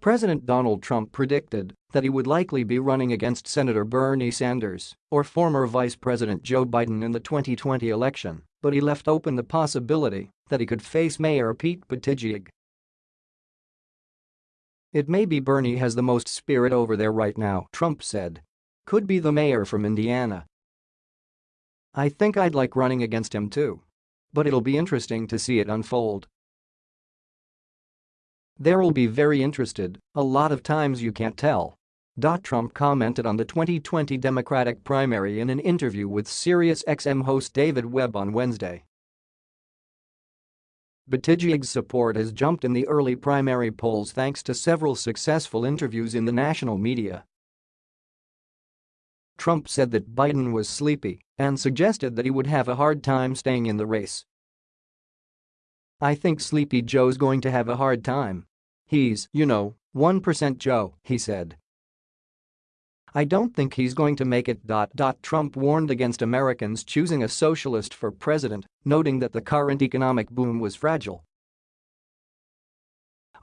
President Donald Trump predicted that he would likely be running against Senator Bernie Sanders or former Vice President Joe Biden in the 2020 election, but he left open the possibility that he could face Mayor Pete Buttigieg. It may be Bernie has the most spirit over there right now, Trump said. Could be the mayor from Indiana. I think I'd like running against him too. But it'll be interesting to see it unfold. There'll be very interested, a lot of times you can't tell. Trump commented on the 2020 Democratic primary in an interview with SiriusXM host David Webb on Wednesday. Buttigieg's support has jumped in the early primary polls thanks to several successful interviews in the national media. Trump said that Biden was sleepy and suggested that he would have a hard time staying in the race. I think Sleepy Joe's going to have a hard time. He's, you know, 1% Joe, he said. I don't think he's going to make it. Trump warned against Americans choosing a socialist for president, noting that the current economic boom was fragile.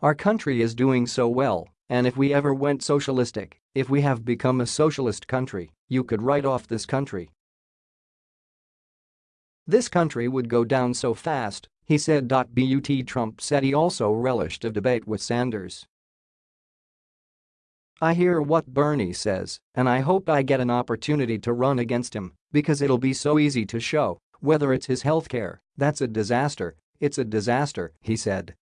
Our country is doing so well, and if we ever went socialistic, if we have become a socialist country, you could write off this country. This country would go down so fast, he said. But Trump said he also relished a debate with Sanders. I hear what Bernie says, and I hope I get an opportunity to run against him because it'll be so easy to show whether it's his healthcare, that's a disaster, it's a disaster, he said.